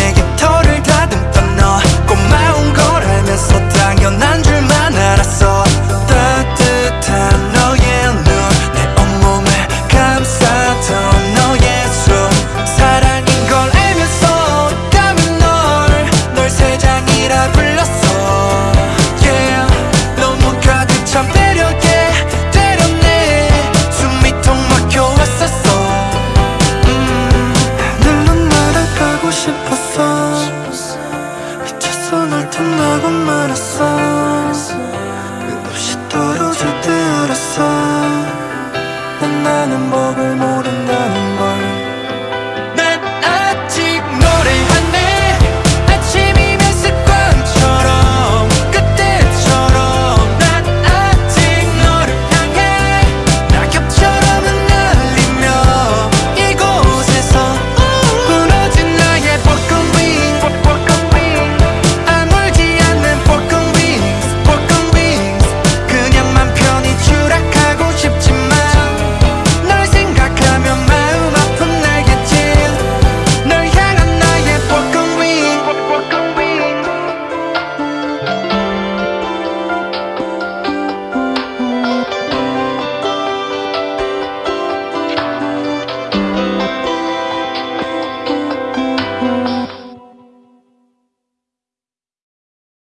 내게 털을 조금 멀었어.